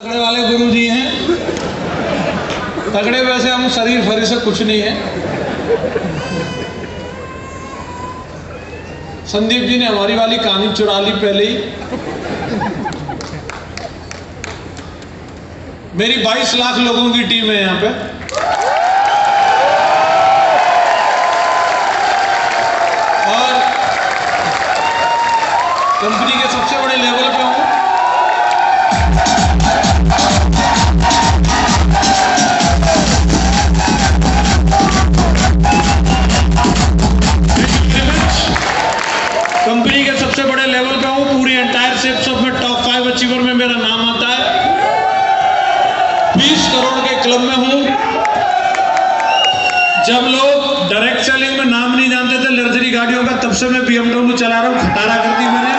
तगड़े वाले गुरु जी हैं। तगड़े वैसे हम शरीर फरी से कुछ नहीं है। संदीप जी ने हमारी वाली कहानी चुरा ली पहले ही। मेरी 22 लाख लोगों की टीम है यहाँ पे। और कंपनी के सबसे बड़े लेवल पे हूँ। क्लब में हूँ। जब लोग डायरेक्ट सेलिंग में नाम नहीं जानते थे लग्जरी गाड़ियों का, तब से मैं बीएमडब्ल्यू चला रहा हूँ, खटारा कर दी मैंने।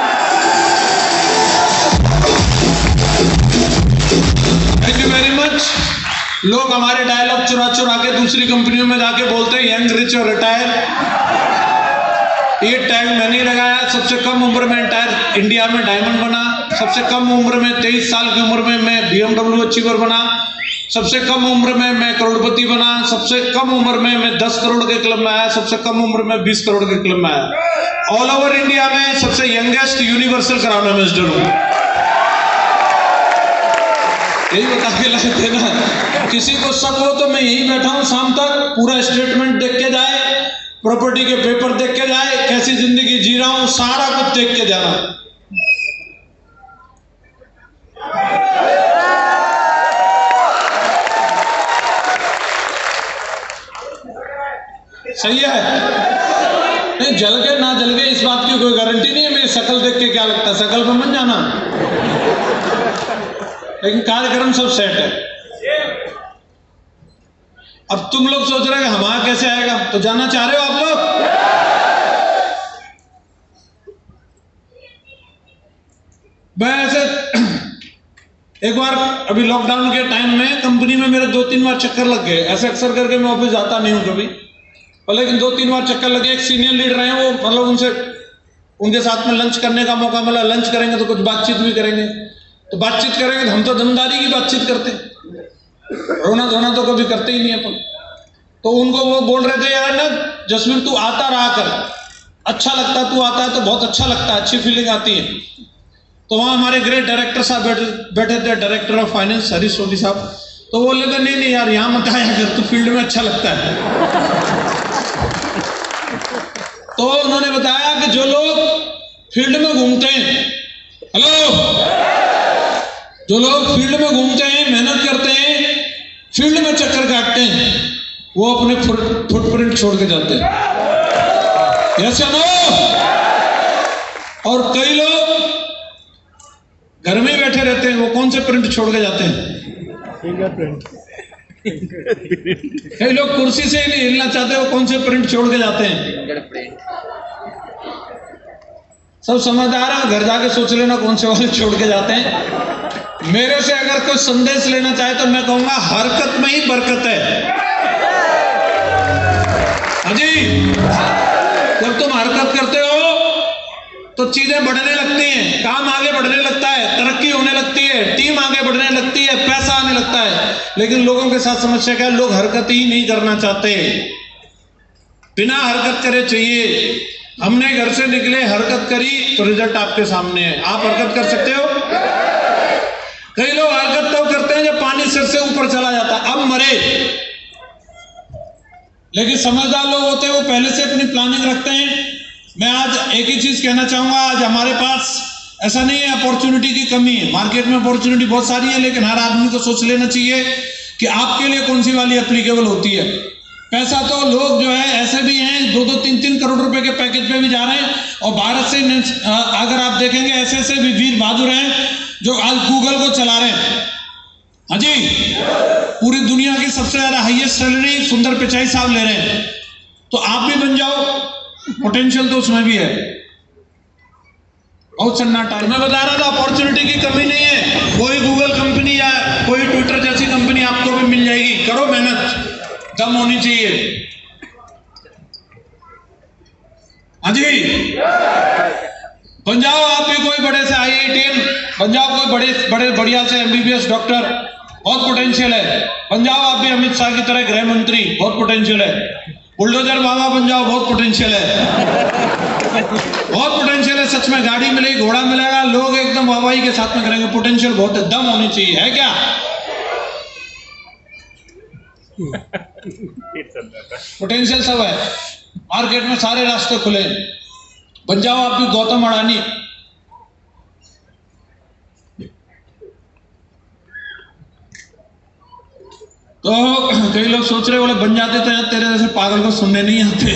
थैंक यू वेरी मच लोग हमारे डायलॉग चुरा चुरा के दूसरी कंपनियों में जाके बोलते हैं यंग रिच और रिटायर ये टैग मैंने लगाया, सबसे कम उम्र में एंटायर इंडिया में डायमंड बना, सबसे कम उम्र में तेईस साल की उम्र में मैं बीएमडब्ल्यू अचीवर बना। सबसे कम उम्र में मैं करोड़पति बना, सबसे कम उम्र में मैं दस करोड़ के क्लब में आया, सबसे कम उम्र में बीस करोड़ के क्लब में आया। ऑल ओवर इंडिया में सबसे यंगेस्ट यूनिवर्सल क्राउन एम्बेसडर हूँ। यही बता के थे ना किसी को शक हो तो मैं यही बैठा हूँ, शाम तक पूरा स्टेटमेंट देख के जाए प्रॉपर्टी के पेपर देख के जाए, कैसी ज़िंदगी जी रहा हूँ, सारा कुछ देख के जाना। सही है। नहीं, जल के ना जल गए इस बात की कोई गारंटी नहीं है मेरी शक्ल देख के क्या लगता है? शक्ल पर मन जाना। लेकिन कार्यक्रम सब सेट है। अब तुम लोग सोच रहे हो हमारा कैसे आएगा? तो जाना चाह रहे हो आप लोग? मैं ऐसे एक बार अभी लॉकडाउन के टाइम में कंपनी में मेरे दो तीन बार चक्कर लग गए। ऐसे अक्सर करके मैं ऑफ़िस जाता नहीं हूँ कभी। पर लेकिन दो तीन बार चक्कर लगे, एक सीनियर लीडर हैं वो मतलब उनसे, उनके साथ में लंच करने का मौका मिला। लंच करेंगे तो कुछ बातचीत भी करेंगे। तो बातचीत करेंगे तो हम तो दमदारी की बातचीत करते रोना धोना तो कभी करते ही नहीं अपन। तो उनको वो बोल रहे थे, यार ना जसवीर तू आता रहा कर। अच्छा लगता तू आता है तो बहुत अच्छा लगता है, अच्छी फीलिंग आती है। तो वहाँ हमारे ग्रेट डायरेक्टर साहब बैठे बैठे थे director of finance Harish Soni साहब। तो बोले थे नहीं नहीं यार, यहाँ मत आया कर, तू फ़ील्ड में अच्छा लगता है। तो उन्होंने बताया कि जो लोग फ़ील्ड में घूमते हैं हेलो जो लोग फ़ील्ड में घूमते हैं, मेहनत करते हैं, फ़ील्ड में चक्कर काटते हैं, वो अपने फुटप्रिंट छोड़ के जाते हैं। यस नो और कई लोग घर में बैठे रहते हैं, वो कौन से प्रिंट छोड़ के जाते हैं? फिंगरप्रिंट कई लोग कुर्सी से ही नहीं हिलना चाहते वो कौन से प्रिंट छोड़ के जाते हैं? सब समझदार है घर जाके सोच लेना कौन से वाले छोड़ के जाते हैं। मेरे से अगर कोई संदेश लेना चाहे तो मैं कहूँगा हरकत में ही बरकत है। हाजी जब तुम हरकत करते हो तो चीज़ें बढ़ने लगती हैं काम आगे बढ़ने लगता है तरक्की होने लगती है टीम आगे बढ़ने लगती है पैसा आने लगता है लेकिन लोगों के साथ समस्या क्या है लोग हरकत ही नहीं करना चाहते। बिना हरकत करे चाहिए। हमने घर से निकले, हरकत करी तो रिज़ल्ट आपके सामने है। आप हरकत कर सकते हो? कई लोग हरकत तब करते हैं जब पानी सिर से ऊपर चला जाता अब मरे। लेकिन समझदार लोग होते हैं, वो पहले से अपनी प्लानिंग रखते हैं। मैं आज एक ही चीज़ कहना चाहूँगा, आज हमारे पास ऐसा नहीं है अपॉर्चुनिटी की कमी है। मार्केट में अपॉर्चुनिटी बहुत सारी है, लेकिन हर आदमी को सोच लेना चाहिए कि आपके लिए कौन सी वाली एप्लीकेबल होती है। पैसा तो लोग जो है, ऐसे भी हैं दो दो तीन तीन करोड़ रुपए के पैकेज पे भी जा रहे हैं। और भारत से अगर आप देखेंगे, ऐसे ऐसे भी वीर बहादुर हैं जो आज गूगल को चला रहे हैं। हाँ जी? पूरी दुनिया की सबसे ज़्यादा हाईएस्ट सैलरी सुंदर पिचाई साहब ले रहे हैं। तो आप भी बन जाओ। पोटेंशियल तो उसमें भी है। बहुत सन्नाटा मैं बता रहा था अपॉर्चुनिटी की कमी नहीं है। कोई गूगल कंपनी या कोई ट्विटर जैसी कंपनी आपको भी मिल जाएगी। करो मेहनत। दम होनी चाहिए। हाँ जी। बन जाओ आप भी कोई बड़े से आई आई बन जाओ कोई बड़े बड़े, बढ़िया से एमबीबीएस डॉक्टर बहुत पोटेंशियल है। जाओ आप भी अमित शाह की तरह गृह मंत्री, बहुत पोटेंशियल है। बुलडोजर बाबा बन जाओ, बहुत पोटेंशियल है। बहुत पोटेंशियल है, सच में गाड़ी मिलेगी, घोड़ा मिलेगा, लोग एकदम वाहवाही के साथ में करेंगे पोटेंशियल बहुत है, दम होनी चाहिए, है क्या? पोटेंशियल सब है। मार्केट में सारे रास्ते खुले। बन जाओ आप भी, गौतम अडानी। तो कई लोग सोच रहे बोले बन जाते तो यार तेरे जैसे पागल को सुनने नहीं आते।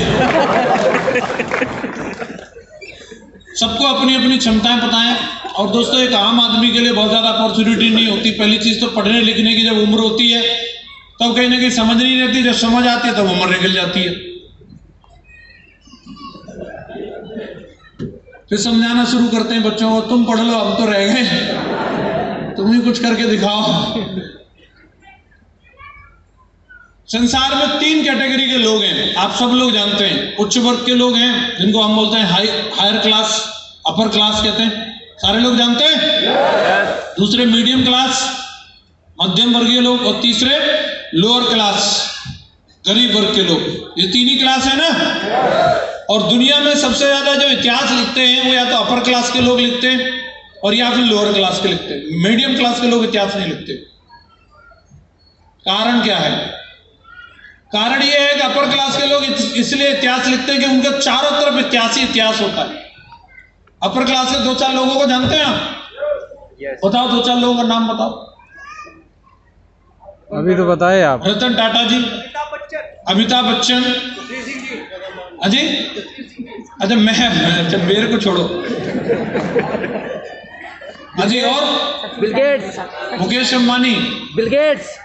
सबको अपनी अपनी क्षमताएँ है और दोस्तों, एक आम आदमी के लिए बहुत ज़्यादा अपॉर्चुनिटी नहीं होती। पहली चीज़ तो पढ़ने लिखने की जब उम्र होती है, तब कहीं ना कहीं समझ नहीं रहती। जब समझ आती है, तब उम्र निकल जाती है। फिर समझाना शुरू करते हैं बच्चों को, तुम पढ़ लो, हम तो रह गए। तुम ही कुछ करके दिखाओ। संसार में तीन कैटेगरी के लोग हैं। आप सब लोग जानते हैं। उच्च वर्ग के लोग हैं जिनको हम बोलते हैं high higher class upper class कहते हैं। सारे लोग जानते हैं? दूसरे मीडियम क्लास मध्यम वर्गीय लोग और तीसरे लोअर क्लास गरीब वर्ग के लोग। ये तीन ही क्लास है ना? और दुनिया में सबसे ज़्यादा जो इतिहास लिखते हैं वो या तो अपर क्लास के लोग लिखते हैं और या फिर लोअर क्लास के लिखते हैं। मीडियम क्लास के लोग इतिहास नहीं लिखते। कारण क्या है? कारण यह है कि अपर क्लास के लोग इसलिए इतिहास लिखते हैं कि उनके चारों तरफ़ इतिहास ही इतिहास होता है। अपर क्लास के दो चार लोगों को जानते हैं आप? बताओ दो चार लोगों का नाम बताओ। अभी तो बताए आप। रतन टाटा जी अमिताभ बच्चन। अजय अच्छा मैं मैं- अच्छा मेरे को छोड़ो। अजय और? Bill Gates. Mukesh Ambani. Bill Gates.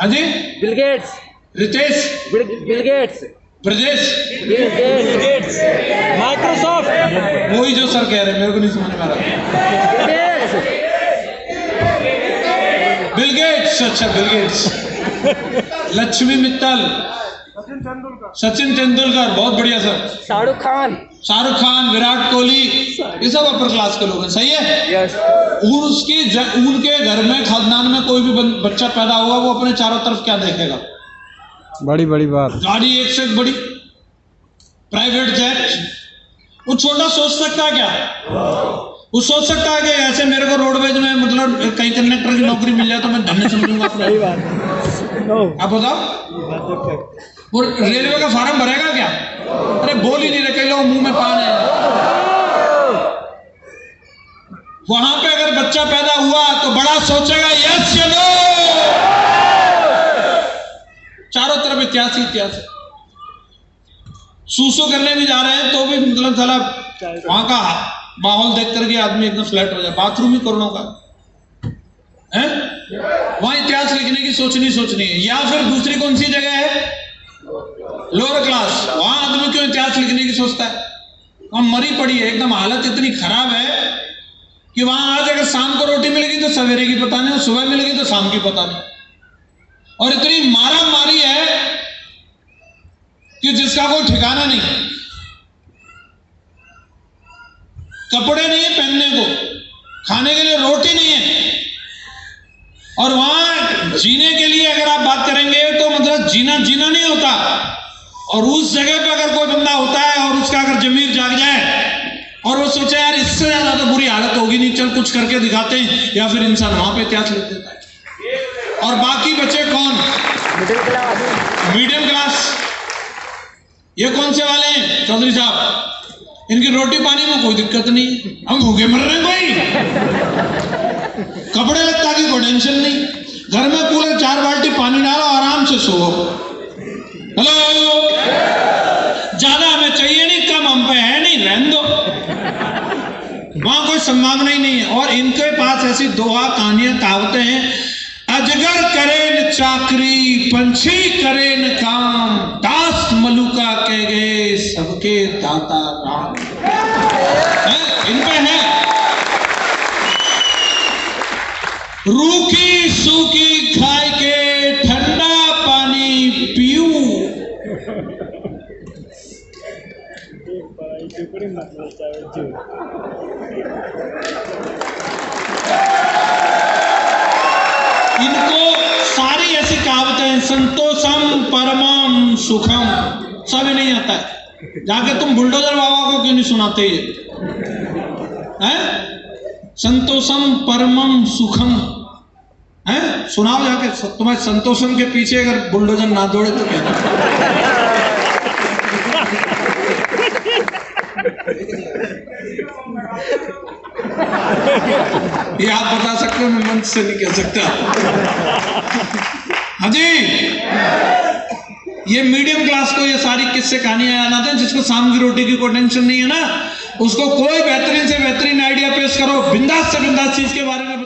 Ajay Bill Gates Ritesh. Bill Bill Gates Brajesh. Microsoft वही जो सर कह रहे हैं मेरे को नहीं समझ में आ रहा। बिल गेट्स अच्छा बिल गेट्स लक्ष्मी मित्तल। सचिन तेंदुलकर। सचिन तेंदुलकर बहुत बढ़िया सर। शाहरुख खान। शाहरुख खान विराट कोहली ये सब अपर क्लास के लोग हैं सही है? यस उन उसकी उनके घर में खानदान में कोई भी बच्चा पैदा होगा वो अपने चारों तरफ़ क्या देखेगा? बड़ी बड़ी बात। गाड़ी एक से एक बड़ी प्राइवेट जेट वो छोटा सोच सकता है क्या? वो सोच सकता है कि ऐसे मेरे को रोडवेज़ में मतलब कहीं कंडक्टर की नौकरी मिल जाए तो मैं धन्य समझूँगा अपने आप बताओ। वो रेलवे का फार्म भरेगा क्या? अरे बोल ही नहीं रहे कई लोग मुँह में पान है। वहाँ पे अगर बच्चा पैदा हुआ तो बड़ा सोचेगा यस चलो! चारों तरफ़ इतिहास ही इतिहास सूसू करने भी जा रहे हैं तो भी मतलब साला वहाँ का माहौल देख करके आदमी एकदम फ्लैट हो जाए। बाथरूम ही करोड़ों का। वहाँ इतिहास लिखने की सोचनी सोचनी है। या फिर दूसरी कौन सी जगह है? लोअर क्लास वहाँ आदमी क्यों इतिहास लिखने की सोचता है? वहाँ मरी पड़ी है। एकदम हालत इतनी खराब है कि वहाँ आज अगर शाम को रोटी मिलेगी तो सवेरे की पता नहीं, और सुबह मिलेगी तो शाम की पता नहीं। और इतनी मारा मारी है कि जिसका कोई ठिकाना नहीं। कपड़े नहीं है पहनने को। खाने के लिए रोटी नहीं है। और वहाँ जीने के लिए अगर आप बात करेंगे तो मतलब जीना जीना नहीं होता। और उस जगह पर अगर कोई बंदा होता है और उसका अगर जमीर जाग जाए और वो सोचे यार इससे ज़्यादा तो बुरी हालत होगी नहीं चल कुछ करके दिखाते हैं। या फिर इंसान वहाँ पे त्याग देता है। और बाकी बचे कौन? मिडिल क्लास मीडियम क्लास ये कौन से वाले हैं? चौधरी साहब इनकी रोटी पानी में कोई दिक्कत नहीं। हम भूखे मर रहे हैं कोई? कपड़े लगता की कोई टेंशन नहीं। घर में कूलर, चार बाल्टी, पानी डालो, आराम से सो। हेलो? ज़्यादा हमें चाहिए नहीं, कम हम पे है नहीं, रहने दो। वहाँ कोई संभावना ही नहीं है। और इनके पास ऐसी दोहा कहानियाँ कहावतें हैं, अजगर करे न चाकरी, पंछी करे न काम, दास मलुका कह गए, सबके दाता राम है? इन पे है रूखी सूखी खाए के ठंडा पानी पीऊ। इनको सारी ऐसी कहावतें हैं, संतोषम परमम सुखम। सब नहीं आता। है जाके तुम बुलडोजर बाबा को क्यों नहीं सुनाते ये? हैं? संतोषम परमम सुखम। है? सुनाओ जाके तुम्हारे संतोषम के पीछे अगर बुलडोजर ना दौड़े तो क्या? ये आप बता सकते हो, मैं मंच से नहीं कह सकता। हाँ जी। ये मीडियम क्लास को ये सारी किस्से कहानियाँ याद आते हैं, जिसको शाम की रोटी की कोई टेंशन नहीं है ना? उसको कोई बेहतरीन से बेहतरीन आइडिया पेश करो, बिंदास से बिंदास चीज़ के बारे में